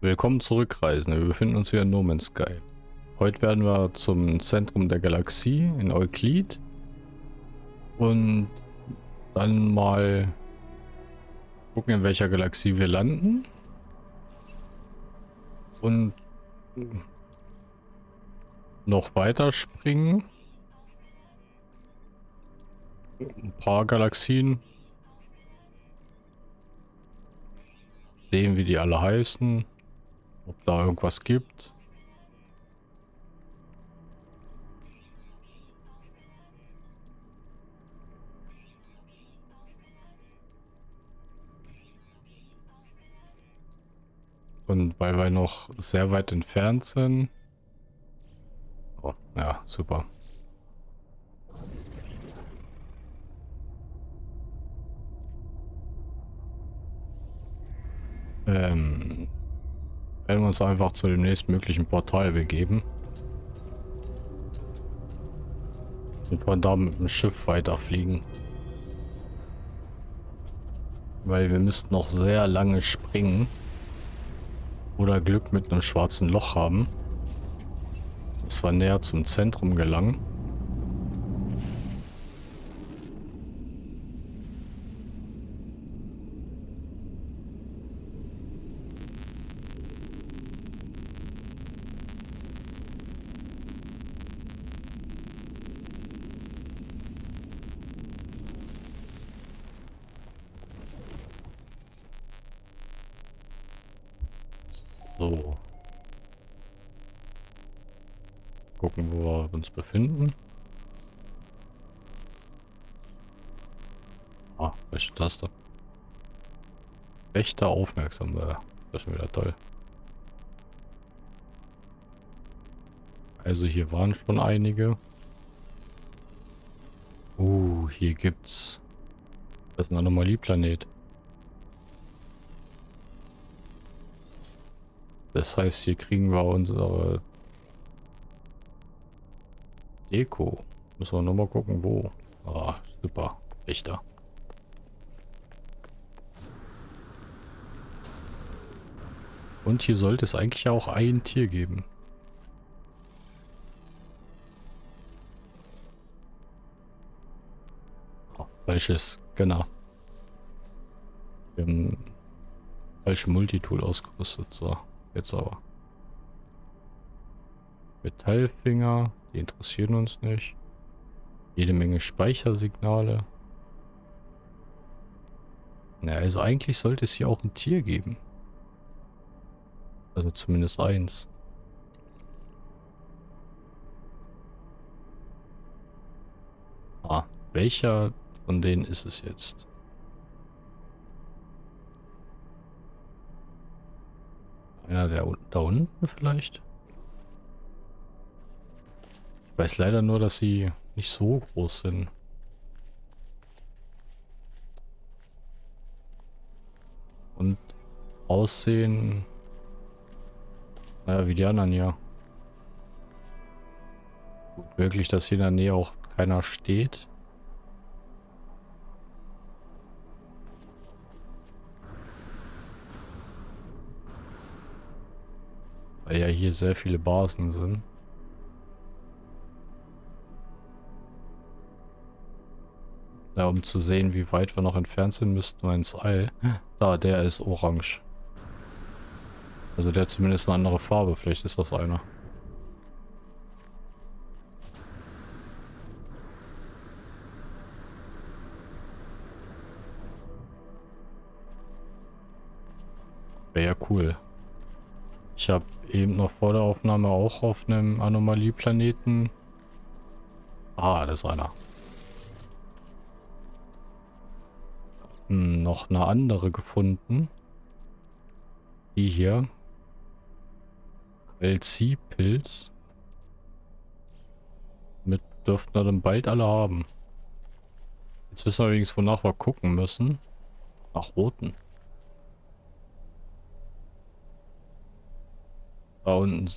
Willkommen zurück, Reisende. Wir befinden uns wieder in No Man's Sky. Heute werden wir zum Zentrum der Galaxie in Euklid und dann mal gucken, in welcher Galaxie wir landen und noch weiter springen. Ein paar Galaxien. Sehen, wie die alle heißen. Ob da irgendwas gibt. Und weil wir noch sehr weit entfernt sind. Oh, ja, super. Ähm, werden wir uns einfach zu dem nächstmöglichen Portal begeben. Und von da mit dem Schiff weiterfliegen. Weil wir müssten noch sehr lange springen. Oder Glück mit einem schwarzen Loch haben. Dass wir näher zum Zentrum gelangen. So. Gucken, wo wir uns befinden. Ah, welche Taste? Wächter aufmerksam. Äh, das ist schon wieder toll. Also hier waren schon einige. Uh, hier gibt's... Das ist ein Anomalieplanet. Das heißt, hier kriegen wir unsere Deko. Müssen wir nochmal gucken, wo. Ah, super. Richter. Und hier sollte es eigentlich auch ein Tier geben. Oh, falsches, genau. Falsche Multitool ausgerüstet, so. Jetzt aber. Metallfinger, die interessieren uns nicht. Jede Menge Speichersignale. Na, also eigentlich sollte es hier auch ein Tier geben. Also zumindest eins. Ah, welcher von denen ist es jetzt? Einer der da unten vielleicht? Ich weiß leider nur, dass sie nicht so groß sind. Und aussehen... Naja, wie die anderen hier. Gut möglich, dass hier in der Nähe auch keiner steht. Weil ja hier sehr viele Basen sind. Ja, um zu sehen, wie weit wir noch entfernt sind, müssten wir ins All. Da, der ist orange. Also der hat zumindest eine andere Farbe. Vielleicht ist das einer. Wäre ja cool. Ich habe eben noch vor der Aufnahme auch auf einem Anomalieplaneten. Ah, das ist einer. Hm, noch eine andere gefunden. Die hier. LC-Pilz. Mit dürften wir dann bald alle haben. Jetzt wissen wir übrigens, wonach wir gucken müssen. Nach roten. Da unten,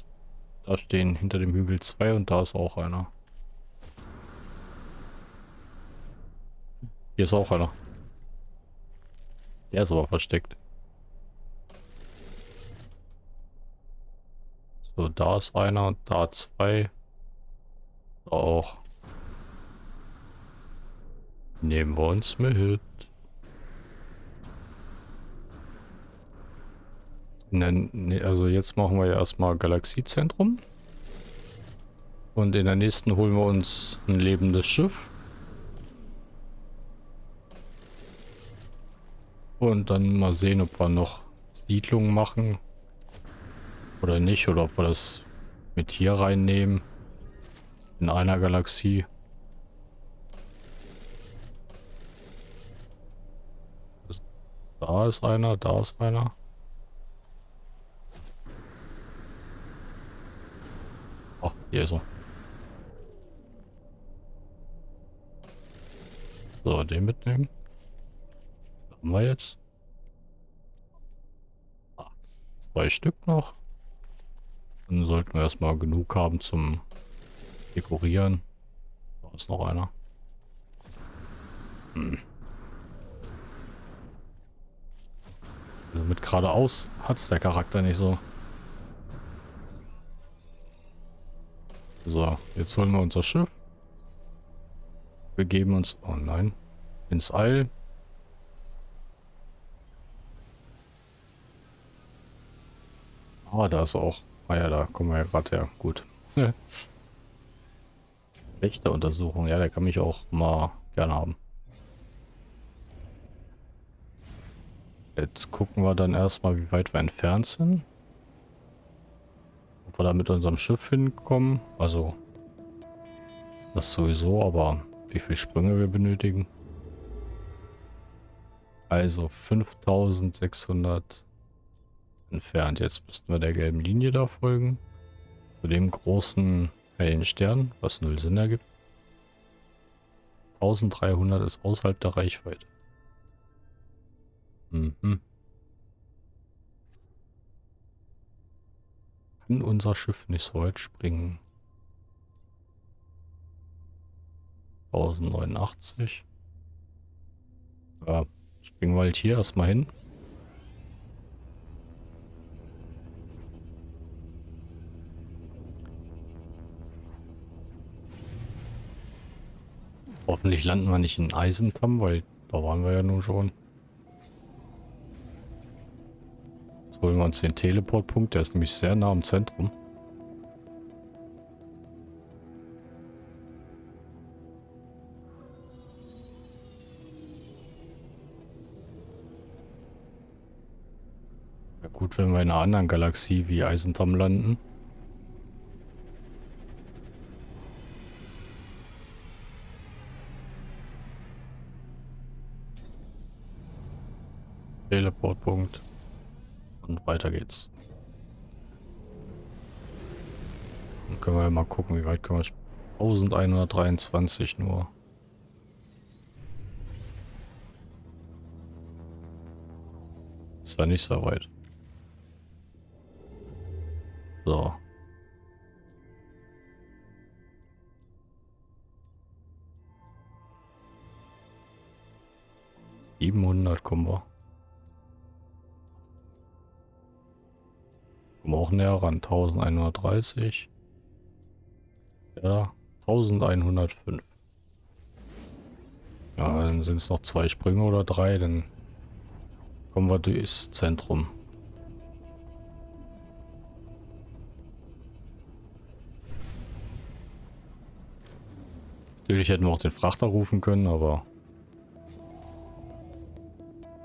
da stehen hinter dem Hügel zwei und da ist auch einer. Hier ist auch einer. Der ist aber versteckt. So, da ist einer, da zwei. Da auch. Nehmen wir uns mit. Ne, also jetzt machen wir ja erstmal Galaxiezentrum. Und in der nächsten holen wir uns ein lebendes Schiff. Und dann mal sehen, ob wir noch Siedlungen machen. Oder nicht. Oder ob wir das mit hier reinnehmen. In einer Galaxie. Da ist einer, da ist einer. Ach, hier ist er. So, den mitnehmen. Was haben wir jetzt? Ah, zwei Stück noch. Dann sollten wir erstmal genug haben zum Dekorieren. Da ist noch einer. Hm. Also mit geradeaus hat es der Charakter nicht so. So, jetzt holen wir unser Schiff. Wir geben uns... Oh nein. Ins All. Ah, da ist auch... Ah ja, da kommen wir ja gerade her. Gut. Untersuchung. Ja, der kann mich auch mal gerne haben. Jetzt gucken wir dann erstmal, wie weit wir entfernt sind. Wir da mit unserem Schiff hinkommen. Also, das sowieso, aber wie viele Sprünge wir benötigen. Also 5600 entfernt. Jetzt müssten wir der gelben Linie da folgen. Zu dem großen hellen Stern, was null Sinn ergibt. 1300 ist außerhalb der Reichweite. Mhm. Kann unser Schiff nicht so weit springen? 1089. Ja, springen wir halt hier erstmal hin. Hoffentlich landen wir nicht in Eisentam, weil da waren wir ja nun schon. Holen wir uns den Teleportpunkt, der ist nämlich sehr nah am Zentrum. Ja gut, wenn wir in einer anderen Galaxie wie Eisentam landen. Teleportpunkt. Und weiter geht's. Dann können wir mal gucken, wie weit können wir... 1123 nur. Ist ja nicht so weit. So. Siebenhundert kommen wir. Kommen auch näher ran. 1130. Ja, 1105. Ja, dann sind es noch zwei Sprünge oder drei, dann kommen wir durchs Zentrum. Natürlich hätten wir auch den Frachter rufen können, aber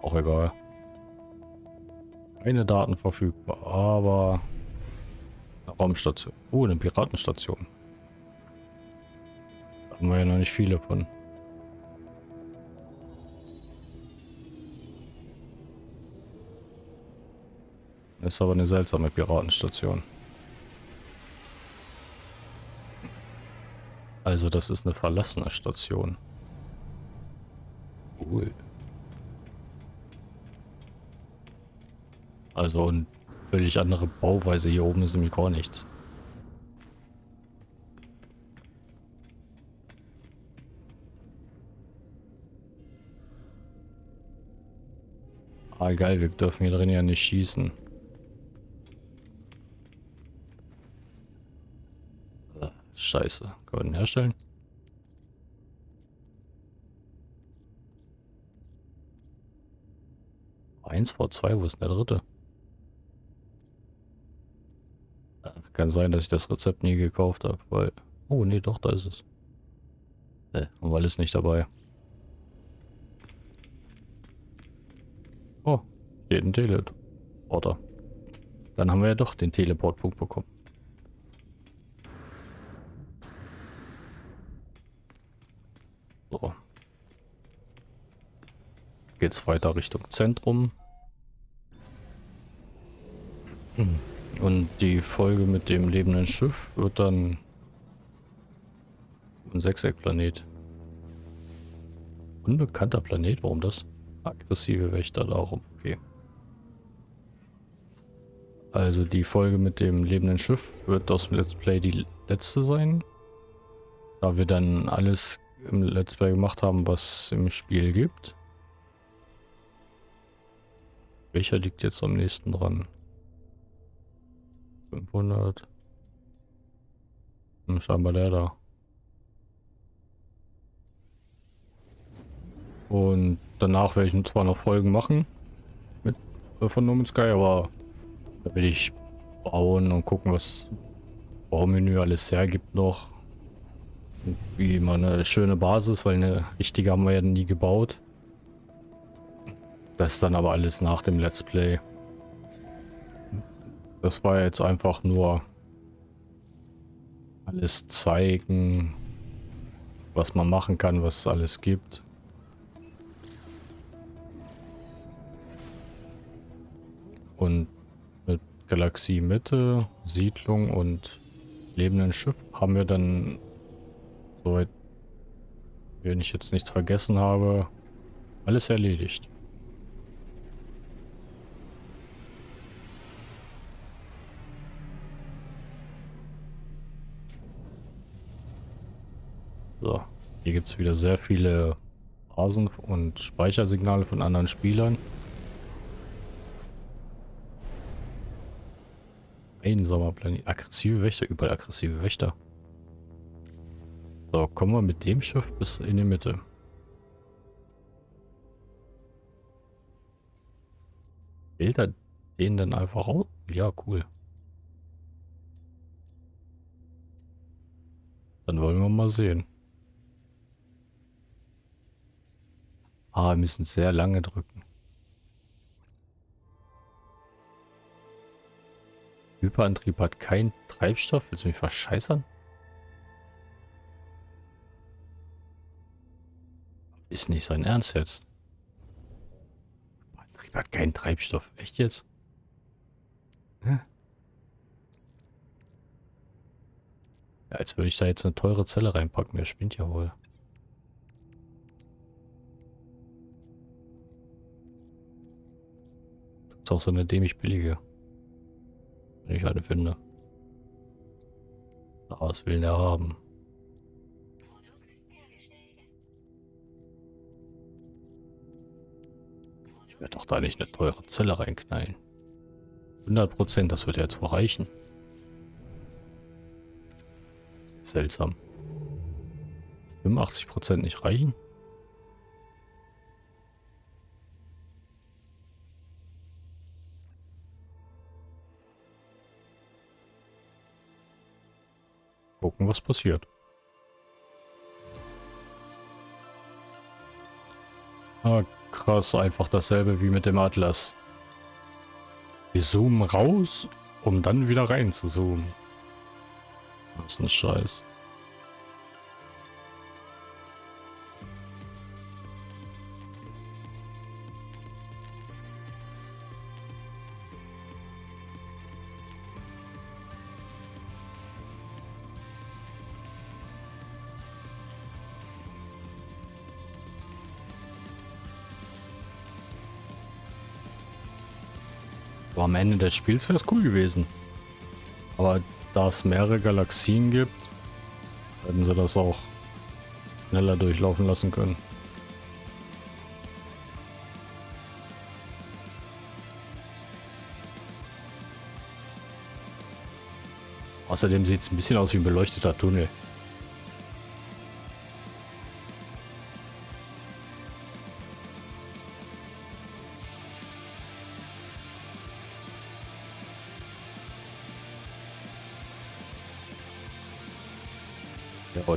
auch egal. Keine Daten verfügbar, aber eine Raumstation. Oh, eine Piratenstation. Da haben wir ja noch nicht viele von. Das ist aber eine seltsame Piratenstation. Also das ist eine verlassene Station. Cool. Also eine völlig andere Bauweise. Hier oben ist nämlich gar nichts. Ah, geil, wir dürfen hier drin ja nicht schießen. Scheiße. Kann man den herstellen? Eins vor zwei, wo ist denn der dritte? Ach, kann sein, dass ich das Rezept nie gekauft habe, weil... Oh, nee, doch, da ist es. Äh, haben wir alles nicht dabei. Oh, steht ein Teleporter. Dann haben wir ja doch den Teleportpunkt bekommen. So. Geht's weiter Richtung Zentrum. Hm. Und die Folge mit dem lebenden Schiff wird dann ein Sechseckplanet. Unbekannter Planet, warum das? Aggressive Wächter darum, okay. Also die Folge mit dem lebenden Schiff wird aus dem Let's Play die letzte sein. Da wir dann alles im Let's Play gemacht haben, was im Spiel gibt. Welcher liegt jetzt am nächsten dran? 500. Hm, scheinbar der da. Und danach werde ich zwar noch Folgen machen mit äh, von No Man's Sky, aber da will ich bauen und gucken, was Baumenü alles hergibt noch. Und wie mal eine schöne Basis, weil eine richtige haben wir ja nie gebaut. Das ist dann aber alles nach dem Let's Play. Das war jetzt einfach nur alles zeigen, was man machen kann, was es alles gibt. Und mit Galaxie Mitte, Siedlung und lebenden Schiff haben wir dann, soweit wenn ich jetzt nichts vergessen habe, alles erledigt. So, hier gibt es wieder sehr viele Basen und Speichersignale von anderen Spielern. Einsamer Planet. Aggressive Wächter, überall aggressive Wächter. So, kommen wir mit dem Schiff bis in die Mitte. Wählt er den dann einfach aus? Ja, cool. Dann wollen wir mal sehen. Ah, wir müssen sehr lange drücken. Hyperantrieb hat keinen Treibstoff. Willst du mich verscheißern? Ist nicht sein Ernst jetzt. Hyperantrieb hat keinen Treibstoff. Echt jetzt? Hä? Ja, als würde ich da jetzt eine teure Zelle reinpacken. Der spinnt ja wohl. Ist auch so eine dämlich billige. Wenn ich eine finde. Was will der haben? Ich werde doch da nicht eine teure Zelle reinknallen. 100% das wird ja jetzt wohl reichen. Seltsam. 85% nicht reichen? Gucken, was passiert. Ah, krass, einfach dasselbe wie mit dem Atlas. Wir zoomen raus, um dann wieder rein zu zoomen. Das ist ein Scheiß. Aber am Ende des Spiels wäre es cool gewesen. Aber da es mehrere Galaxien gibt, hätten sie das auch schneller durchlaufen lassen können. Außerdem sieht es ein bisschen aus wie ein beleuchteter Tunnel.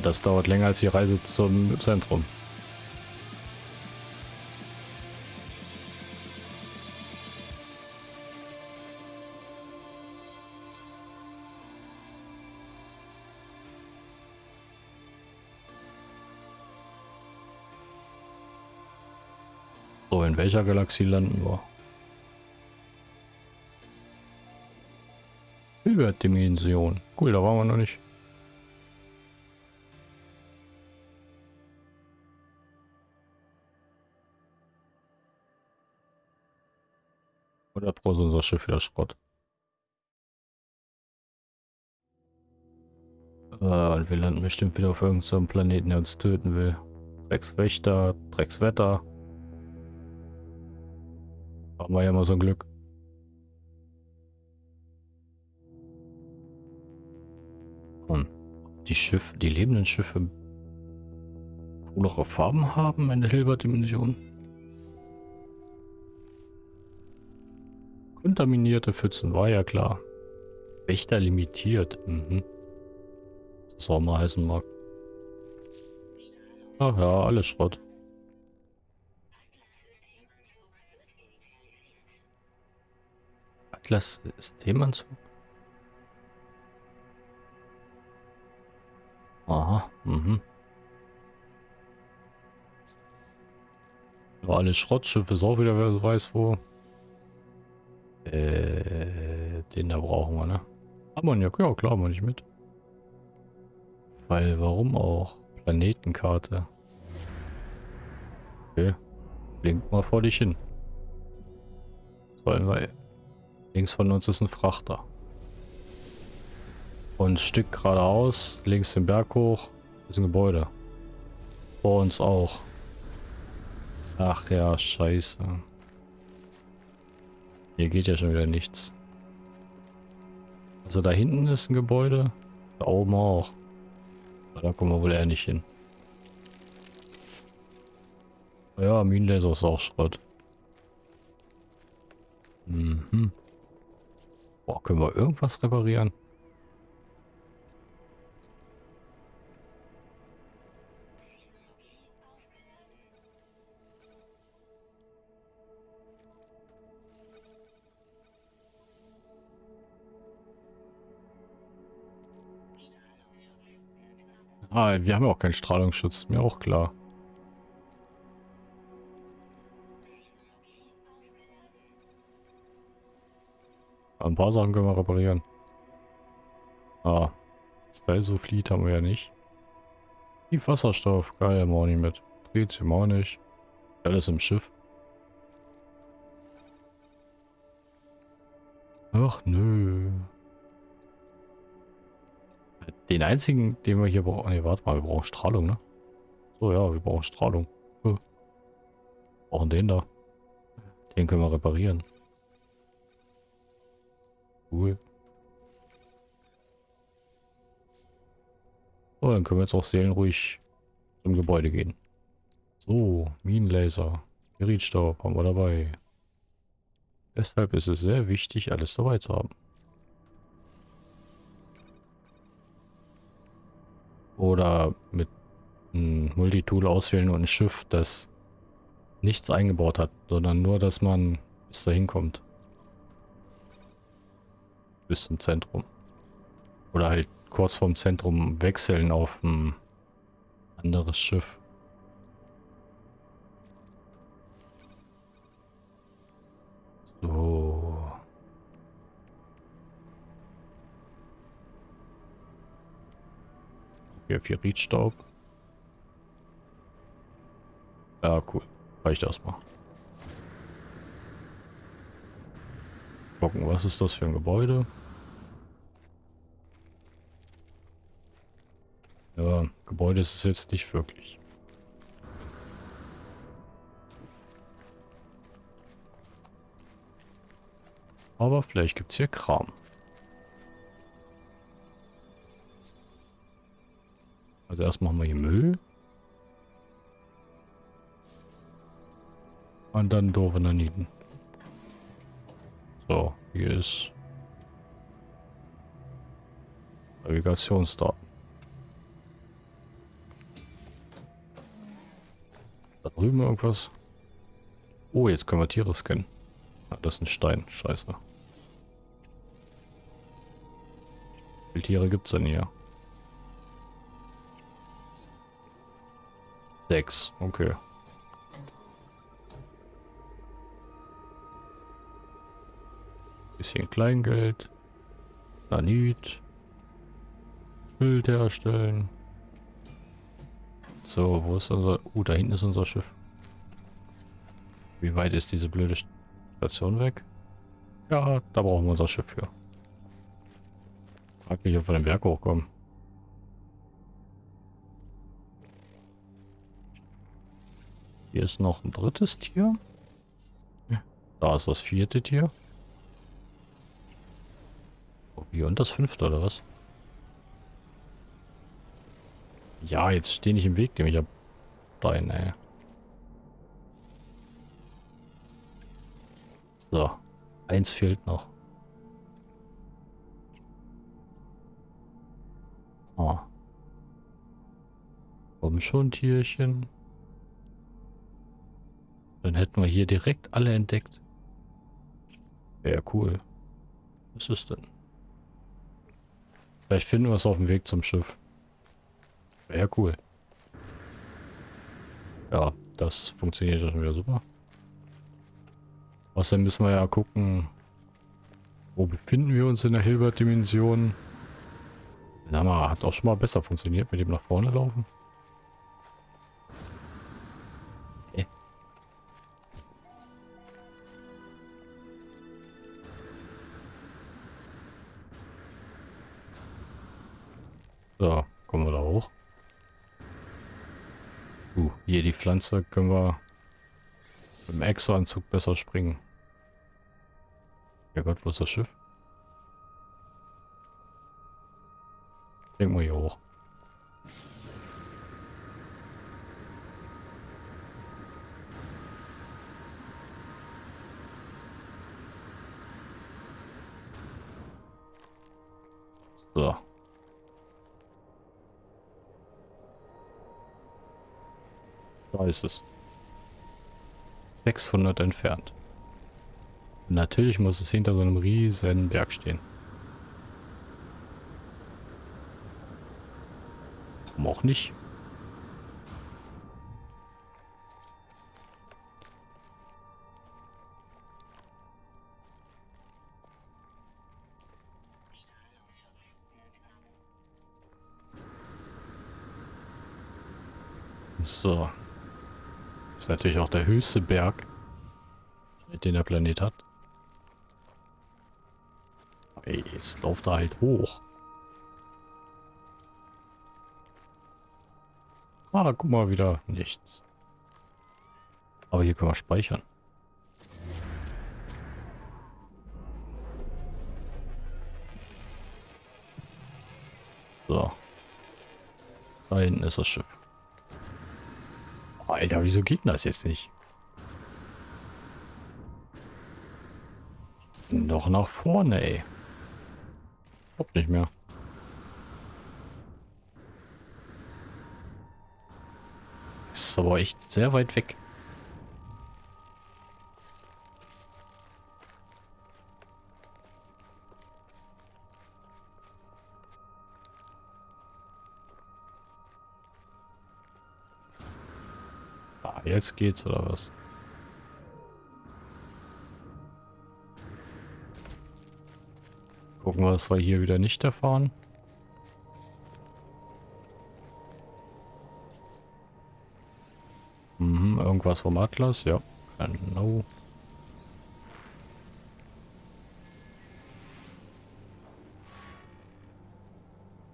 Das dauert länger als die Reise zum Zentrum. So, in welcher Galaxie landen wir? Hilbert-Dimension. Cool, da waren wir noch nicht. Oder braucht unser Schiff wieder Schrott? Äh, und wir landen bestimmt wieder auf irgendeinem Planeten, der uns töten will. Dreckswächter, Dreckswetter. Haben wir ja mal so ein Glück. Und die Schiffe, die lebenden Schiffe coolere Farben haben in der Hilbert-Dimension. Kontaminierte Pfützen, war ja klar. Wächter limitiert. Mhm. Das auch mal heißen mag. Ach ja, alles Schrott. Atlas Systemanzug? Aha, mhm. War alles Schrottschiffe, ist auch wieder wer weiß wo. Äh, den da brauchen wir, ne? Ammoniak, ja klar, mal nicht mit. Weil, warum auch? Planetenkarte. Okay. Blink mal vor dich hin. Wollen wir Links von uns ist ein Frachter. Und ein Stück geradeaus, links den Berg hoch, ist ein Gebäude. Vor uns auch. Ach ja, scheiße. Hier geht ja schon wieder nichts. Also da hinten ist ein Gebäude. Da oben auch. Aber da kommen wir wohl eher nicht hin. Ja, Minenlaser ist auch Schrott. Mhm. Boah, können wir irgendwas reparieren? Ah, wir haben ja auch keinen Strahlungsschutz. Mir auch klar. Ein paar Sachen können wir reparieren. Ah. Style-Sulfid haben wir ja nicht. Die Wasserstoff, geil, haben wir auch nicht mit. Tritium auch nicht. Alles im Schiff. Ach nö. Den einzigen, den wir hier brauchen... Ne, warte mal, wir brauchen Strahlung, ne? So, ja, wir brauchen Strahlung. Wir brauchen den da. Den können wir reparieren. Cool. So, dann können wir jetzt auch seelenruhig zum Gebäude gehen. So, Minenlaser. Gerätstaub haben wir dabei. Deshalb ist es sehr wichtig, alles dabei zu haben. Oder mit einem Multitool auswählen und ein Schiff, das nichts eingebaut hat, sondern nur, dass man bis dahin kommt bis zum Zentrum. Oder halt kurz vorm Zentrum wechseln auf ein anderes Schiff. So. Hier Riedstaub. Ja, cool. Reicht erstmal. Gucken, was ist das für ein Gebäude? Ja, Gebäude ist es jetzt nicht wirklich. Aber vielleicht gibt es hier Kram. Also erst machen wir hier Müll. Und dann doofe Naniten. So, hier ist Navigationsdaten. Da drüben irgendwas. Oh, jetzt können wir Tiere scannen. Ah, das ist ein Stein. Scheiße. Wie viele Tiere gibt es denn hier? Sechs. Okay. Bisschen Kleingeld. Nanit. Schild herstellen. So, wo ist unser... Uh, da hinten ist unser Schiff. Wie weit ist diese blöde Station weg? Ja, da brauchen wir unser Schiff für. Frag mich, ob wir den Berg hochkommen. Hier ist noch ein drittes Tier. Da ist das vierte Tier. Oh, hier und das fünfte, oder was? Ja, jetzt steh nicht im Weg, dem ich hab Stein, ey. So, eins fehlt noch. Oh. Komm schon, Tierchen. Dann hätten wir hier direkt alle entdeckt. Wäre cool. Was ist denn? Vielleicht finden wir es auf dem Weg zum Schiff. Wäre cool. Ja, das funktioniert schon wieder super. Außerdem müssen wir ja gucken, wo befinden wir uns in der Hilbert-Dimension. Der hat auch schon mal besser funktioniert mit dem nach vorne laufen. Hier die Pflanze können wir im Exo-Anzug besser springen. Ja Gott, wo ist das Schiff? Denk mal hier hoch. Ist es. 600 entfernt. Natürlich muss es hinter so einem riesen Berg stehen. Warum auch nicht? So. Ist natürlich auch der höchste Berg, den der Planet hat. Ey, jetzt läuft er halt hoch. Ah, guck mal wieder. Nichts. Aber hier können wir speichern. So. Da hinten ist das Schiff. Alter, wieso geht denn das jetzt nicht? Noch nach vorne, ey. Kommt nicht mehr. Ist aber echt sehr weit weg. Jetzt geht's, oder was? Gucken wir, dass wir hier wieder nicht erfahren. Mhm, irgendwas vom Atlas, ja. Genau.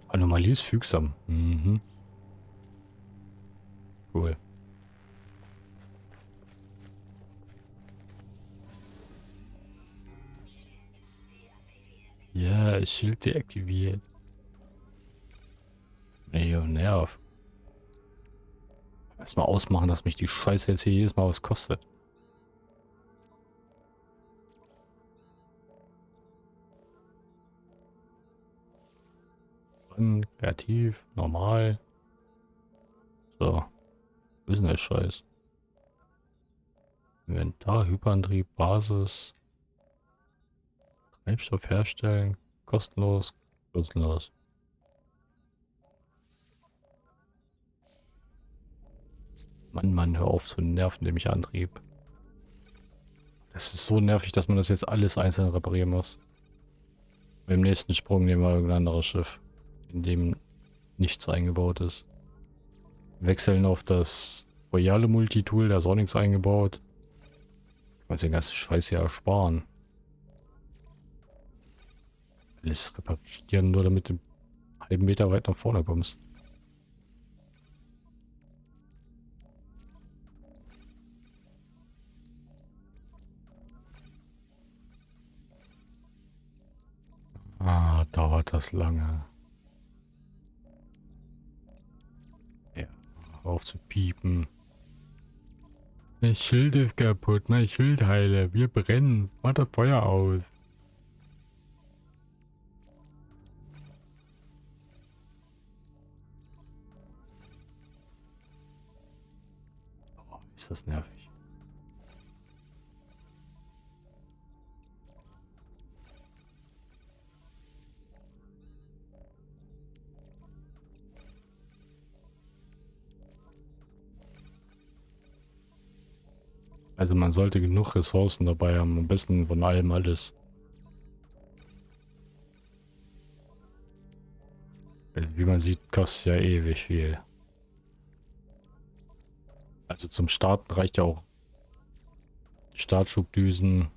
Anomalie ist fügsam. Mhm. Cool. Ja, Schild deaktiviert. Nee, nerv. Erstmal ausmachen, dass mich die Scheiße jetzt hier jedes Mal was kostet. Kreativ, normal. So. Wo ist denn der Scheiß? Inventar, Hyperantrieb, Basis. Treibstoff herstellen. Kostenlos. Kostenlos. Mann, Mann, hör auf zu nerven, dem ich Antrieb. Das ist so nervig, dass man das jetzt alles einzeln reparieren muss. Beim nächsten Sprung nehmen wir irgendein anderes Schiff, in dem nichts eingebaut ist. Wechseln auf das royale Multitool, da ist auch nichts eingebaut. Kann man den ganzen Scheiß ja ersparen. Alles reparieren, nur damit du einen halben Meter weit nach vorne kommst. Ah, dauert das lange. Ja, auf zu piepen. Mein Schild ist kaputt, mein Schild heile. Wir brennen. Mach das Feuer aus. Das nervig. Also man sollte genug Ressourcen dabei haben, am besten von allem alles. Also wie man sieht, kostet ja ewig viel. Also zum Starten reicht ja auch Startschubdüsen.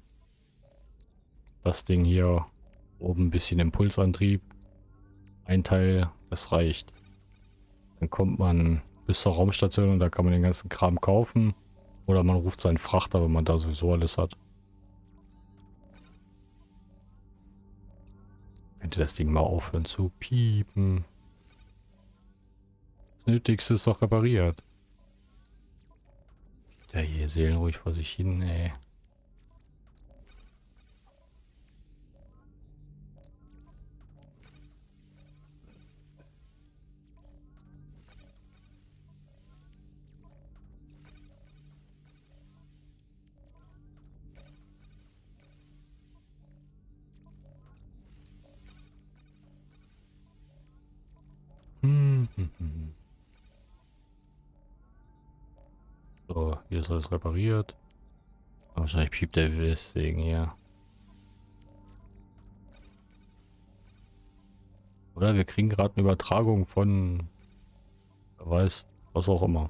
Das Ding hier oben ein bisschen Impulsantrieb. Ein Teil, das reicht. Dann kommt man bis zur Raumstation und da kann man den ganzen Kram kaufen. Oder man ruft seinen Frachter, wenn man da sowieso alles hat. Könnte das Ding mal aufhören zu piepen. Das Nötigste ist doch repariert. Der hier seelenruhig vor sich hin, ey. Hier ist alles repariert. Wahrscheinlich piept der deswegen hier. Oder wir kriegen gerade eine Übertragung von, wer weiß, was auch immer.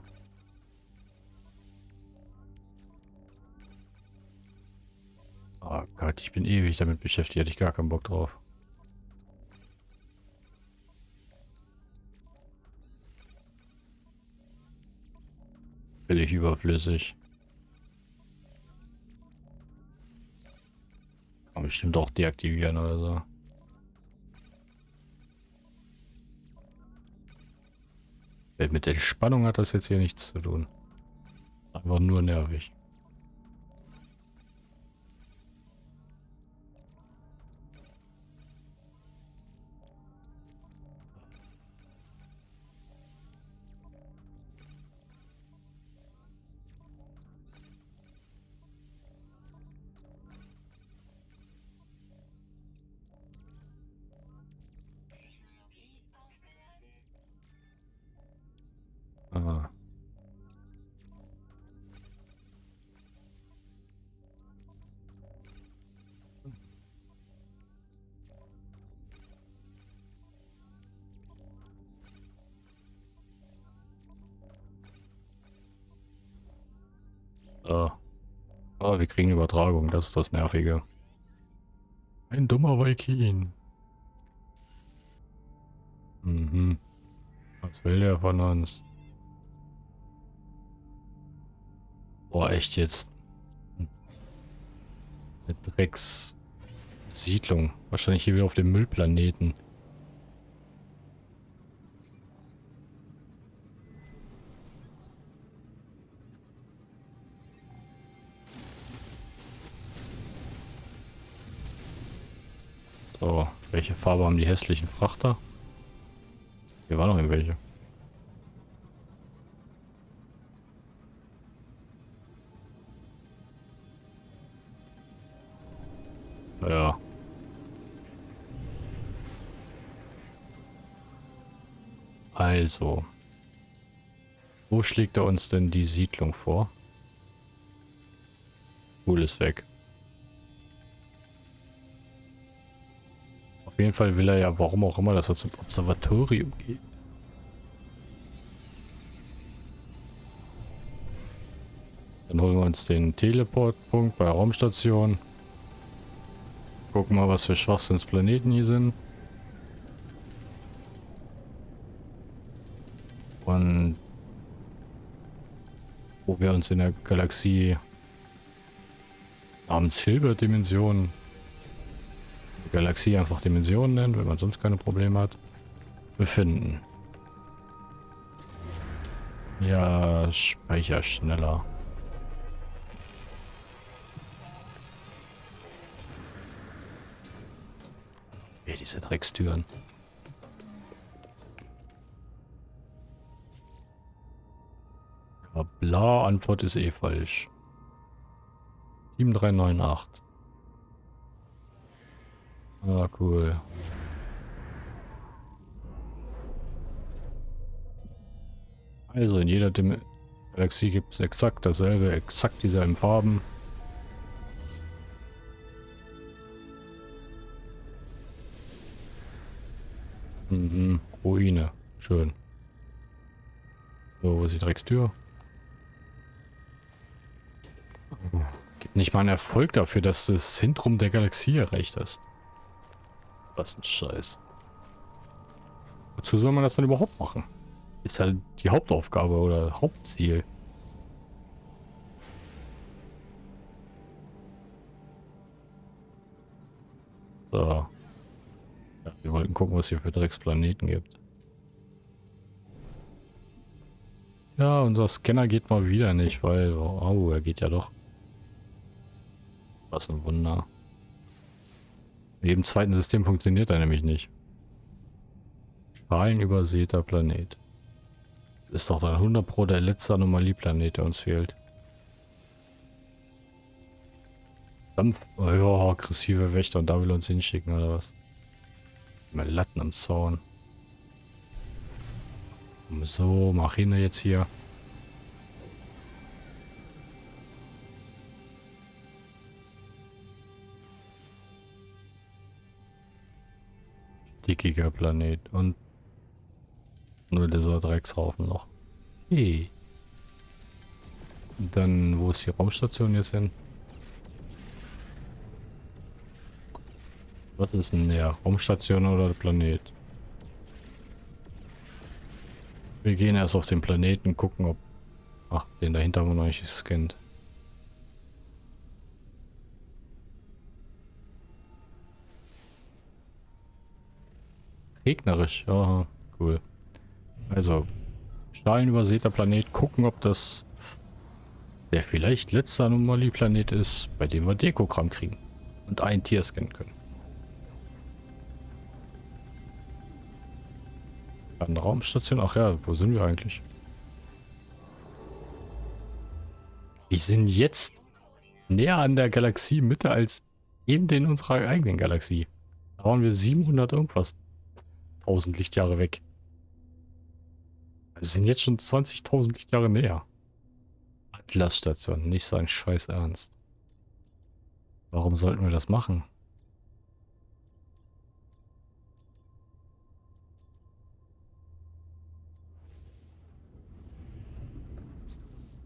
Oh Gott, ich bin ewig damit beschäftigt, hätte ich gar keinen Bock drauf. Völlig überflüssig. Man bestimmt auch deaktivieren oder so. Mit der Spannung hat das jetzt hier nichts zu tun. Einfach nur nervig. So. Oh, wir kriegen Übertragung, das ist das Nervige. Ein dummer Viking. Mhm. Was will der von uns? Boah, echt jetzt. Eine Dreckssiedlung. Wahrscheinlich hier wieder auf dem Müllplaneten. Welche Farbe haben die hässlichen Frachter? Hier waren noch irgendwelche. Ja. Also. Wo schlägt er uns denn die Siedlung vor? Cool ist weg. Jeden Fall will er ja, warum auch immer, dass wir zum Observatorium gehen. Dann holen wir uns den Teleportpunkt bei Raumstation. Gucken mal, was für Schwachsinnsplaneten hier sind. Und wo wir uns in der Galaxie namens Hilbert-Dimension Galaxie einfach Dimensionen nennt, wenn man sonst keine Probleme hat, befinden. Ja, Speicher schneller. Ey, diese Dreckstüren. Bla, Antwort ist eh falsch. 7398. Ah, cool. Also in jeder Dim Galaxie gibt es exakt dasselbe, exakt dieselben Farben. Mhm, Ruine. Schön. So, wo ist die Dreckstür? Gibt nicht mal einen Erfolg dafür, dass das Zentrum der Galaxie erreicht hast. Was ein Scheiß. Wozu soll man das dann überhaupt machen? Ist halt die Hauptaufgabe oder Hauptziel. So. Ja, wir wollten gucken, was hier für Drecksplaneten gibt. Ja, unser Scanner geht mal wieder nicht, weil... Oh, er geht ja doch. Was ein Wunder. Mit jedem zweiten System funktioniert er nämlich nicht. Strahlenübersäter Planet. Das ist doch dann 100 Pro der letzte Anomalieplanet, der uns fehlt. Dampf, oh ja, aggressive Wächter und da will er uns hinschicken oder was? Mal Latten am Zaun. So, mach ihn jetzt hier. Dickiger Planet und nur dieser Dreckshaufen noch. Okay. Dann, wo ist die Raumstation jetzt hin? Was ist denn der? Raumstation oder Planet? Wir gehen erst auf den Planeten, gucken, ob... Ach, den dahinter haben wir noch nicht gescannt. Regnerisch, ja, cool. Also, stahlenübersäter Planet, gucken, ob das der vielleicht letzte Anomalie-Planet ist, bei dem wir Dekogramm kriegen und ein Tier scannen können. Eine Raumstation, ach ja, wo sind wir eigentlich? Wir sind jetzt näher an der Galaxie Mitte als eben in unserer eigenen Galaxie. Da waren wir 700 irgendwas 1000 Lichtjahre weg. Wir sind jetzt schon 20.000 Lichtjahre näher. Atlas-Station, nicht so ein Scheiß Ernst. Warum sollten wir das machen?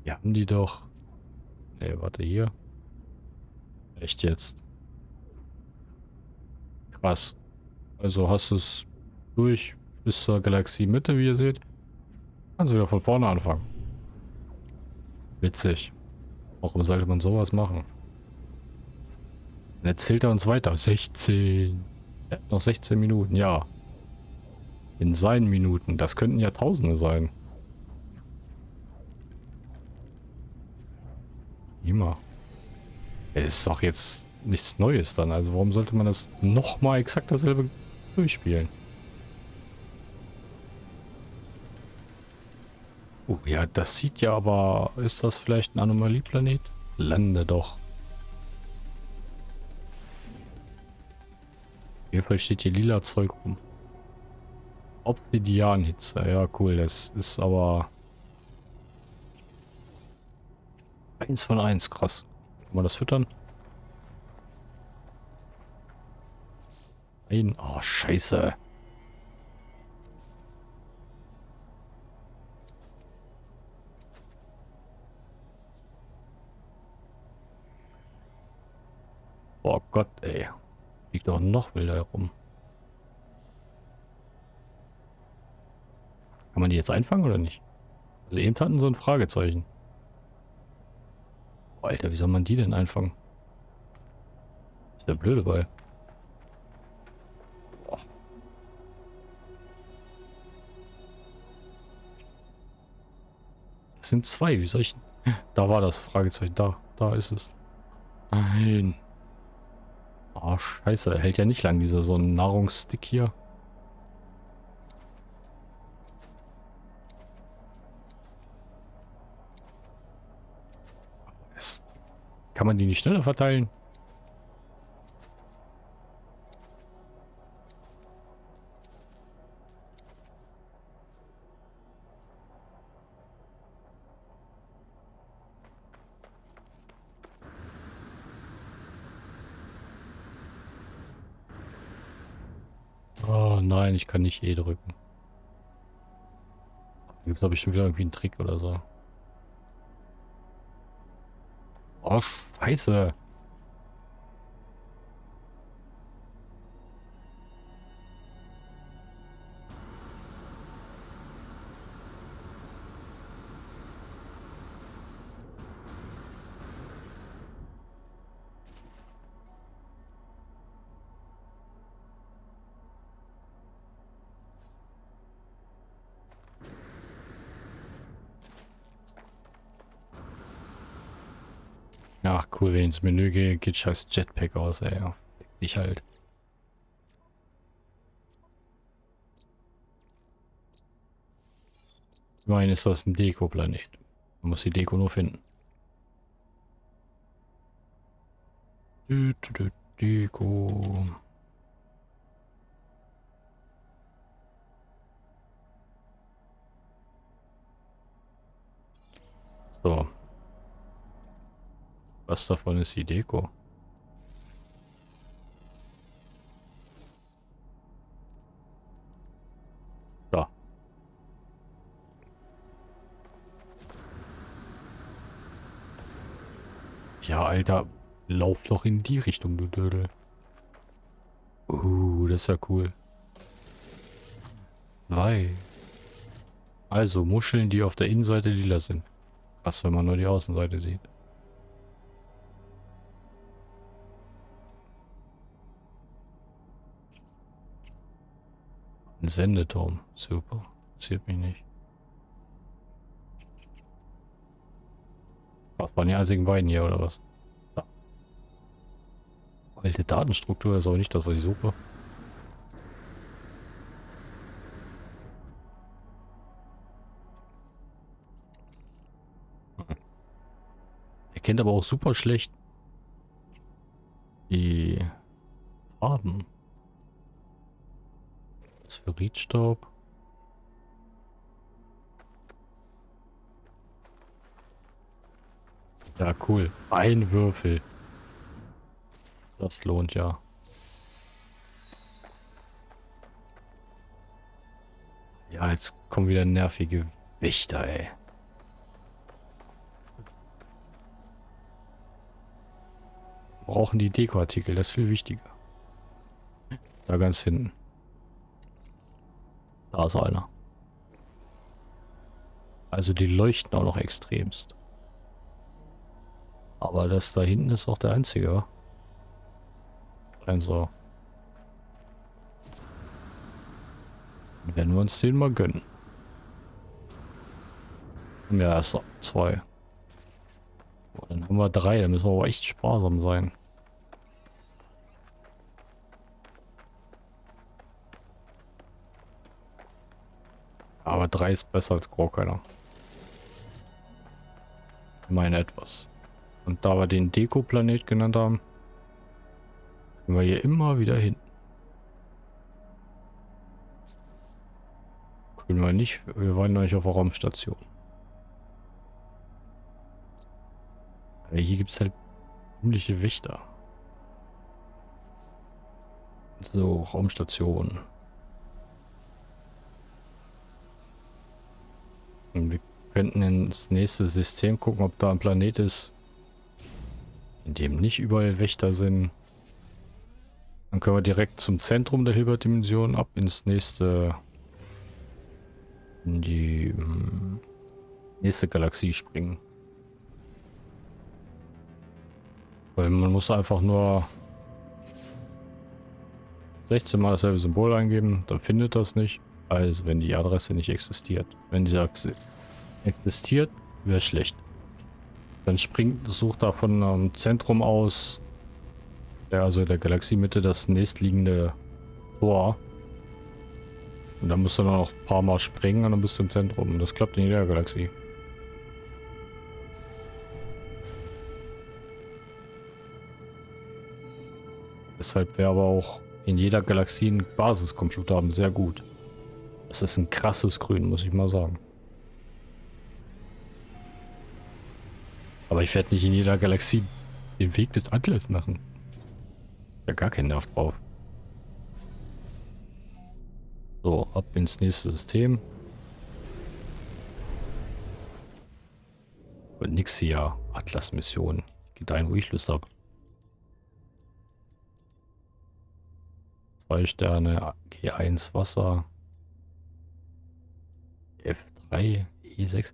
Wir haben die doch. Ne, warte hier. Echt jetzt? Krass. Also hast du es durch bis zur Galaxie Mitte, wie ihr seht. Kannst wieder von vorne anfangen. Witzig. Warum sollte man sowas machen? Dann erzählt er uns weiter. 16. Er noch 16 Minuten, ja. In seinen Minuten. Das könnten ja Tausende sein. Immer. Es ist doch jetzt nichts Neues dann. Also warum sollte man das nochmal exakt dasselbe durchspielen? Oh ja, das sieht ja aber... Ist das vielleicht ein Anomalieplanet? Lande doch. Auf jeden Fall steht hier lila Zeug rum. Obsidianhitze. Ja, cool. Das ist aber... Eins von eins. Krass. Kann man das füttern? Nein. Oh, scheiße. Oh Gott, ey. Liegt doch noch wilder herum. Kann man die jetzt einfangen oder nicht? Also eben hatten so ein Fragezeichen. Alter, wie soll man die denn einfangen? Ist der blöde bei. Das sind zwei, wie soll ich... Da war das Fragezeichen, da, da ist es. Nein. Oh, scheiße. Hält ja nicht lang, dieser so ein Nahrungsstick hier. Kann man die nicht schneller verteilen? Nein, ich kann nicht E drücken. Gibt es da bestimmt wieder irgendwie einen Trick oder so. Oh, scheiße. Cool, wenn ich ins Menü gehe, geht scheiß Jetpack aus, ey. Ich halt. Immerhin ist das ein Deko-Planet. Man muss die Deko nur finden. Deko. So. Was davon ist die Deko? Da. Ja, Alter. Lauf doch in die Richtung, du Dödel. Uh, das ist ja cool. Zwei. Also Muscheln, die auf der Innenseite lila sind. Krass, wenn man nur die Außenseite sieht. Ein Sendeturm. Super. Zählt mich nicht. Was waren die einzigen beiden hier, oder was? Ja. Alte Datenstruktur ist auch nicht das, was ich suche. Er kennt aber auch super schlecht die Farben. Phosphorritstaub. Ja, cool. Ein Würfel. Das lohnt ja. Ja, jetzt kommen wieder nervige Wächter, ey. Brauchen die Dekoartikel, das ist viel wichtiger. Da ganz hinten. Da ist einer. Also die leuchten auch noch extremst. Aber das da hinten ist auch der einzige. Ein so. Dann werden wir uns den mal gönnen. Ja, erst zwei. Dann haben wir drei, da müssen wir aber echt sparsam sein. Aber 3 ist besser als keiner. Meine etwas. Und da wir den Deko-Planet genannt haben, können wir hier immer wieder hin. Können wir nicht. Wir waren noch nicht auf der Raumstation. Aber hier gibt es halt ziemliche Wächter. So, Raumstation. Wir könnten ins nächste System gucken, ob da ein Planet ist, in dem nicht überall Wächter sind. Dann können wir direkt zum Zentrum der Hilbert-Dimension ab ins nächste in die hm, nächste Galaxie springen. Weil man muss einfach nur 16 mal dasselbe Symbol eingeben, dann findet das nicht. Also wenn die Adresse nicht existiert. Wenn die existiert, wäre schlecht. Dann springt, sucht da von einem Zentrum aus, der, also der Galaxiemitte, das nächstliegende Tor. Und dann musst du noch ein paar Mal springen und dann bist du im Zentrum. Das klappt in jeder Galaxie. Deshalb wäre aber auch in jeder Galaxie ein Basiscomputer haben sehr gut. Das ist ein krasses Grün, muss ich mal sagen. Aber ich werde nicht in jeder Galaxie den Weg des Atlas machen. Ja, gar keinen Nerv drauf. So, ab ins nächste System. Und nix hier. Atlas-Mission. Geht ein, wo ich Lust habe. Zwei Sterne, G1 Wasser. F3, E6.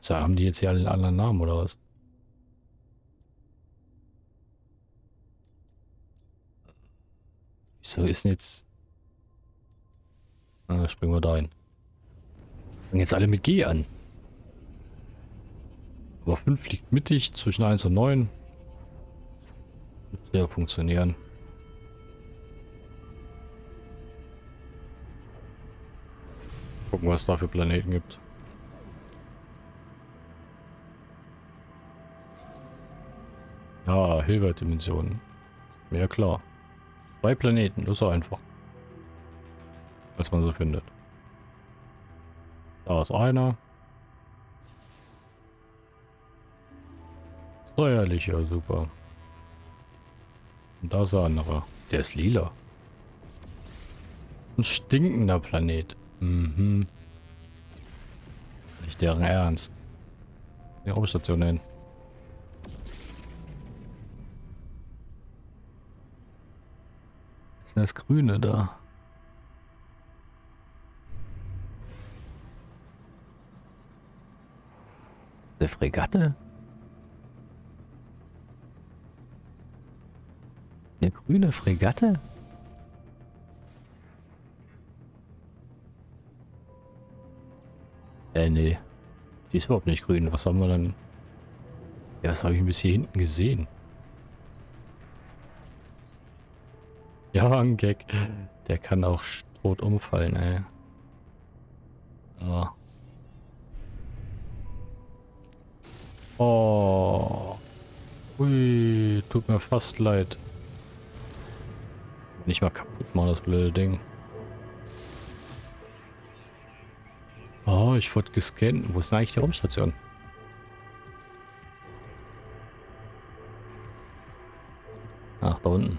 So, haben die jetzt hier alle anderen Namen oder was? Wieso ist denn jetzt... Ah, springen wir da hin. Fangen jetzt alle mit G an. Aber 5 liegt mittig zwischen 1 und 9. Müsste ja funktionieren. Gucken, was es da für Planeten gibt. Ja, Hilbert-Dimensionen. Mir klar. Zwei Planeten, das ist so einfach. Was man so findet. Da ist einer. Steuerlich, ja super. Und da ist der andere. Der ist lila. Ein stinkender Planet. Mhm. Nicht deren Ernst. Die Raumstation hin. Ist das Grüne da? Der Fregatte? Eine grüne Fregatte? Äh, nee. Die ist überhaupt nicht grün. Was haben wir dann? Ja, was habe ich bis hier hinten gesehen? Ja, ein Gag. Der kann auch tot umfallen, ey. Oh. Oh. Ui, tut mir fast leid. Nicht mal kaputt machen, das blöde Ding. Oh, ich wurde gescannt. Wo ist denn eigentlich die Raumstation? Ach, da unten.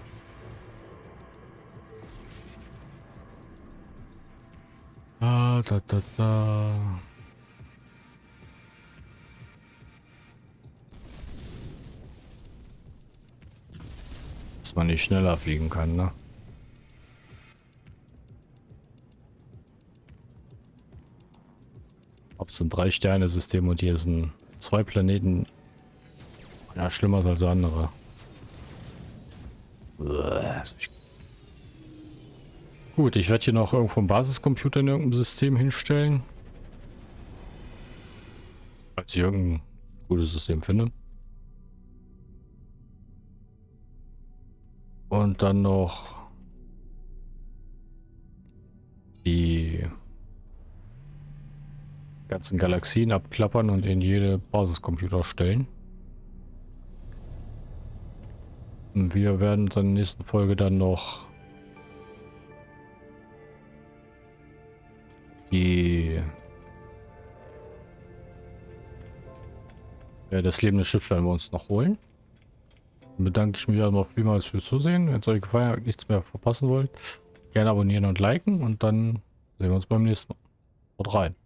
Ah, da, da, da. Dass man nicht schneller fliegen kann, ne? Es ein Drei-Sterne-System und hier sind zwei Planeten. Ja, schlimmer als andere. Gut, ich werde hier noch irgendwo einen Basiscomputer in irgendeinem System hinstellen. Falls ich irgendein gutes System finde. Und dann noch die ganzen Galaxien abklappern und in jede Basiscomputer stellen. Wir werden dann in der nächsten Folge dann noch die ja, das lebende Schiff werden wir uns noch holen. Dann bedanke ich mich aber vielmals fürs Zusehen. Wenn es euch gefallen hat, nichts mehr verpassen wollt, gerne abonnieren und liken und dann sehen wir uns beim nächsten Mal. Haut rein.